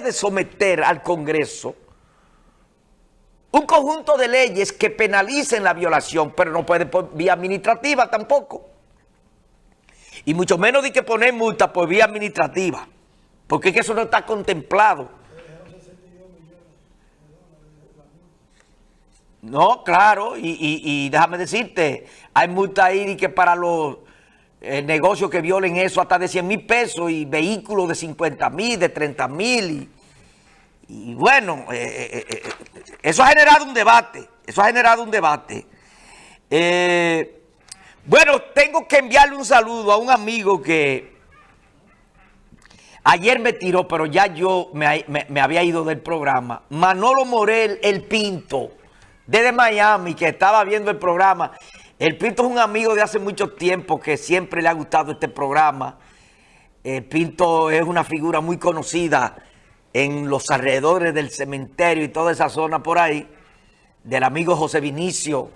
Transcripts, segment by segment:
de someter al Congreso un conjunto de leyes que penalicen la violación, pero no puede por vía administrativa tampoco. Y mucho menos de que poner multa por vía administrativa, porque es que eso no está contemplado. No, claro, y, y, déjame decirte, hay multa ahí que para los eh, negocios que violen eso hasta de 100 mil pesos y vehículos de 50 mil, de 30 mil. Y, bueno, eh, eh, eso ha generado un debate, eso ha generado un debate. bueno, tengo que enviarle un saludo a un amigo que ayer me tiró, pero ya yo me, me, me había ido del programa. Manolo Morel, el Pinto, desde Miami, que estaba viendo el programa. El Pinto es un amigo de hace mucho tiempo que siempre le ha gustado este programa. El Pinto es una figura muy conocida en los alrededores del cementerio y toda esa zona por ahí, del amigo José Vinicio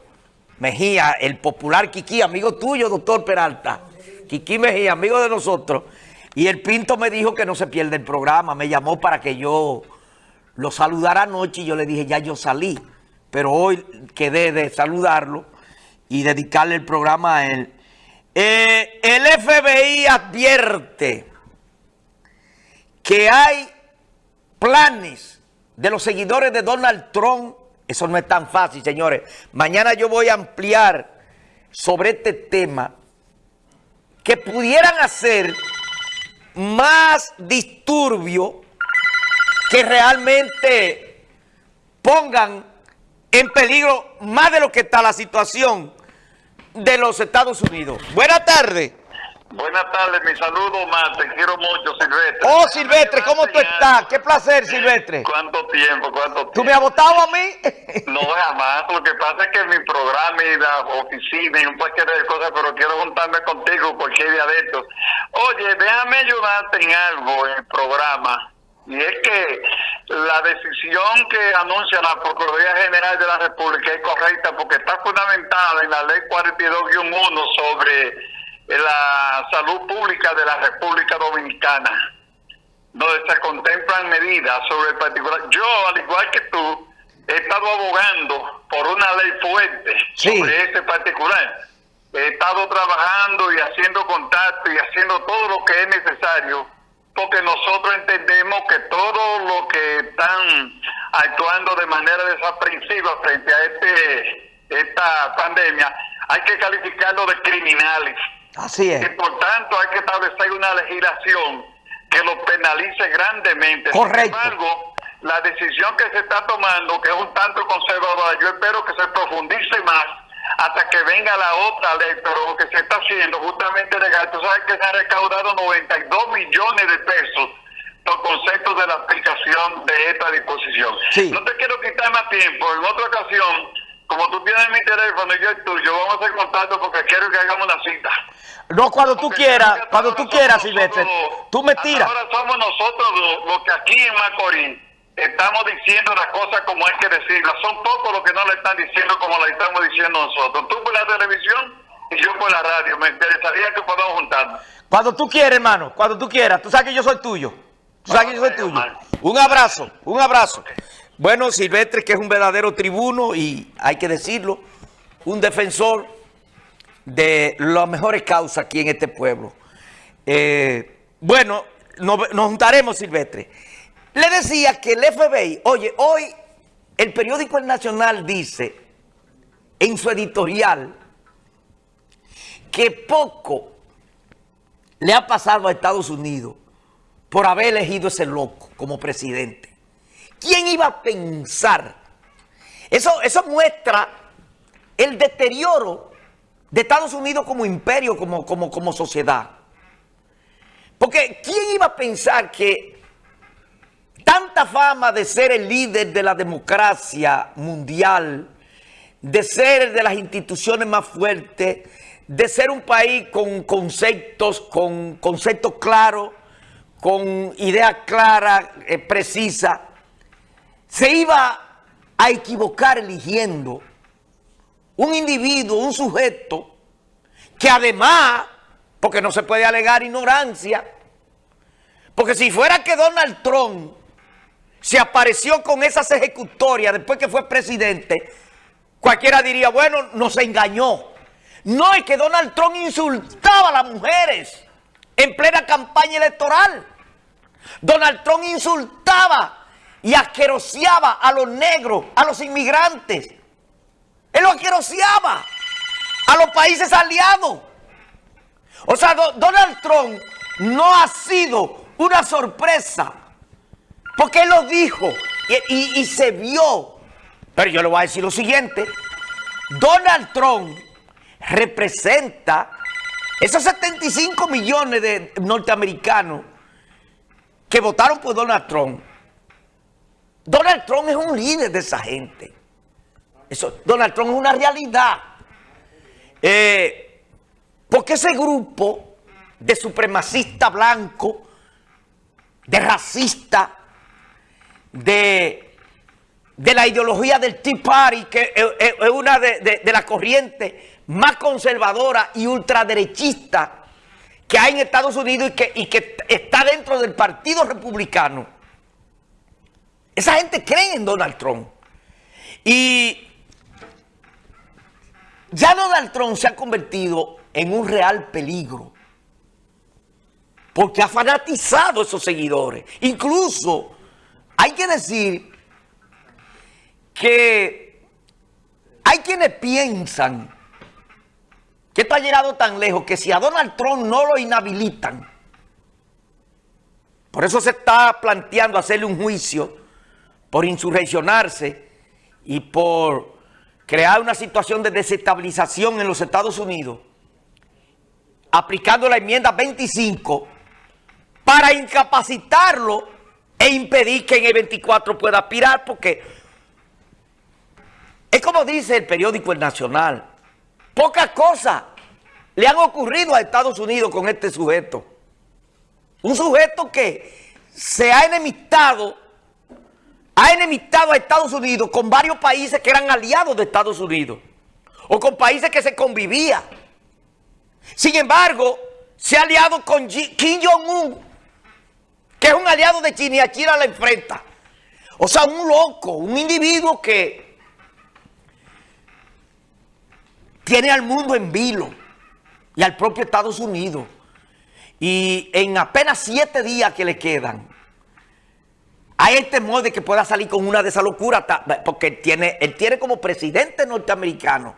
Mejía, el popular Kiki, amigo tuyo, doctor Peralta. Kiki Mejía, amigo de nosotros. Y el Pinto me dijo que no se pierde el programa, me llamó para que yo lo saludara anoche y yo le dije, ya yo salí. Pero hoy quedé de saludarlo y dedicarle el programa a él. Eh, el FBI advierte que hay planes de los seguidores de Donald Trump. Eso no es tan fácil, señores. Mañana yo voy a ampliar sobre este tema que pudieran hacer más disturbio que realmente pongan en peligro más de lo que está la situación de los Estados Unidos. Buenas tardes. Buenas tardes, mi saludo más, te quiero mucho, Silvestre. Oh, Silvestre, ¿cómo tú estás? Qué placer, Silvestre. ¿Cuánto tiempo, cuánto tiempo? ¿Tú me has votado a mí? no, jamás, lo que pasa es que mi programa y la oficina y un paquete de cosas, pero quiero juntarme contigo porque hay de adentro. Oye, déjame ayudarte en algo en el programa. Y es que la decisión que anuncia la Procuraduría General de la República es correcta porque está fundamentada en la Ley 42-1 sobre la salud pública de la República Dominicana, donde se contemplan medidas sobre el particular. Yo, al igual que tú, he estado abogando por una ley fuerte Sí. sobre este particular. He estado trabajando y haciendo contacto y haciendo todo lo que es necesario porque nosotros entendemos que todos los que están actuando de manera desaprensiva frente a este esta pandemia, hay que calificarlo de criminales. Así Y es. por tanto hay que establecer una legislación que lo penalice grandemente. Correcto. Sin embargo, la decisión que se está tomando, que es un tanto conservadora, yo espero que se profundice más hasta que venga la otra ley, pero lo que se está haciendo justamente legal, tú sabes que se han recaudado 92 millones de pesos por concepto de la aplicación de esta disposición. Sí. No te quiero quitar más tiempo, en otra ocasión, como tú tienes mi teléfono y yo el tuyo, vamos a hacer contacto porque quiero que hagamos una cita. No, cuando tú Porque quieras, hasta cuando tú quieras, Silvestre. Tú me tiras. Ahora somos nosotros los, los que aquí en Macorís estamos diciendo las cosas como hay que decirlas. Son pocos los que no le están diciendo como la estamos diciendo nosotros. Tú por la televisión y yo por la radio. Me interesaría que podamos juntarnos. Cuando tú quieras, hermano, cuando tú quieras. Tú sabes que yo soy tuyo. Tú sabes que yo soy tuyo. Un abrazo, un abrazo. Bueno, Silvestre, que es un verdadero tribuno y hay que decirlo, un defensor de las mejores causas aquí en este pueblo. Eh, bueno, nos, nos juntaremos, Silvestre. Le decía que el FBI, oye, hoy el periódico Nacional dice en su editorial que poco le ha pasado a Estados Unidos por haber elegido ese loco como presidente. ¿Quién iba a pensar? Eso, eso muestra el deterioro de Estados Unidos como imperio, como, como, como sociedad. Porque ¿quién iba a pensar que tanta fama de ser el líder de la democracia mundial, de ser de las instituciones más fuertes, de ser un país con conceptos, con conceptos claros, con ideas claras, eh, precisas, se iba a equivocar eligiendo un individuo, un sujeto, que además, porque no se puede alegar ignorancia, porque si fuera que Donald Trump se apareció con esas ejecutorias después que fue presidente, cualquiera diría, bueno, nos engañó. No, es que Donald Trump insultaba a las mujeres en plena campaña electoral. Donald Trump insultaba y asqueroseaba a los negros, a los inmigrantes. Él lo asqueroseaba a los países aliados. O sea, Donald Trump no ha sido una sorpresa porque él lo dijo y, se vio. Pero yo le voy a decir lo siguiente. Donald Trump representa esos 75 millones de norteamericanos que votaron por Donald Trump. Donald Trump es un líder de esa gente. Eso, Donald Trump es una realidad. Eh, porque ese grupo de supremacista blanco, de racista, de, de la ideología del Tea Party, que es, una de, de, las corrientes más conservadora y ultraderechista que hay en Estados Unidos y que, y que está dentro del Partido Republicano. Esa gente cree en Donald Trump. Y ya Donald Trump se ha convertido en un real peligro. Porque ha fanatizado a esos seguidores. Incluso hay que decir que hay quienes piensan que esto ha llegado tan lejos que si a Donald Trump no lo inhabilitan, por eso se está planteando hacerle un juicio por insurreccionarse y por crear una situación de desestabilización en los Estados Unidos, aplicando la enmienda 25 para incapacitarlo e impedir que en el 24 pueda aspirar porque es como dice el periódico El Nacional, pocas cosas le han ocurrido a Estados Unidos con este sujeto. Un sujeto que se ha enemistado, ha enemistado a Estados Unidos con varios países que eran aliados de Estados Unidos o con países que se convivían. Sin embargo, se ha aliado con Kim Jong-un que es un aliado de China y a China la enfrenta. O sea, un loco, un individuo que tiene al mundo en vilo y al propio Estados Unidos. Y en apenas siete días que le quedan, hay el temor de que pueda salir con una de esas locuras, porque él tiene, él tiene como presidente norteamericano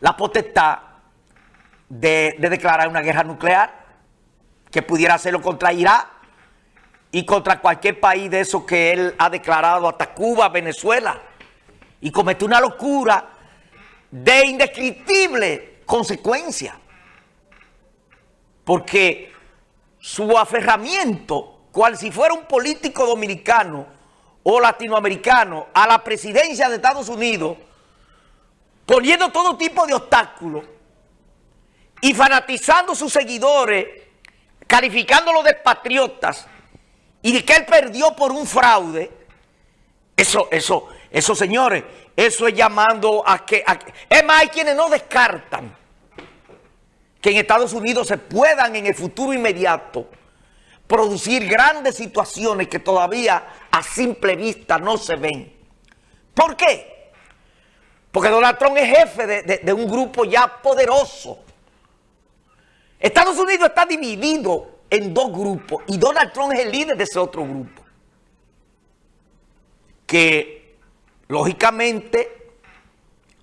la potestad de, de declarar una guerra nuclear, que pudiera hacerlo contra Irak, y contra cualquier país de esos que él ha declarado, hasta Cuba, Venezuela, y cometió una locura de indescriptible consecuencia. Porque su aferramiento, cual si fuera un político dominicano o latinoamericano, a la presidencia de Estados Unidos, poniendo todo tipo de obstáculos y fanatizando a sus seguidores, calificándolos de patriotas, y que él perdió por un fraude, eso, eso, eso señores, eso es llamando a que, es más, hay quienes no descartan que en Estados Unidos se puedan en el futuro inmediato producir grandes situaciones que todavía a simple vista no se ven. ¿Por qué? Porque Donald Trump es jefe de un grupo ya poderoso. Estados Unidos está dividido en dos grupos y Donald Trump es el líder de ese otro grupo. Que lógicamente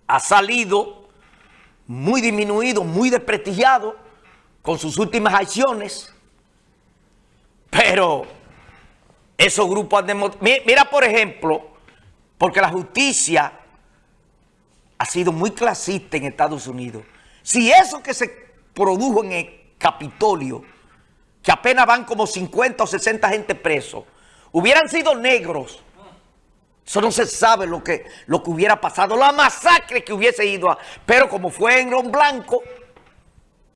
ha salido muy disminuido, muy desprestigiado con sus últimas acciones. Pero esos grupos han demostrado... Mira, por ejemplo, porque la justicia ha sido muy clasista en Estados Unidos. Si eso que se produjo en el Capitolio que apenas van como 50 o 60 gente presos, hubieran sido negros, eso no se sabe lo que, lo que hubiera pasado, la masacre que hubiese ido a... Pero como fue en Blanco,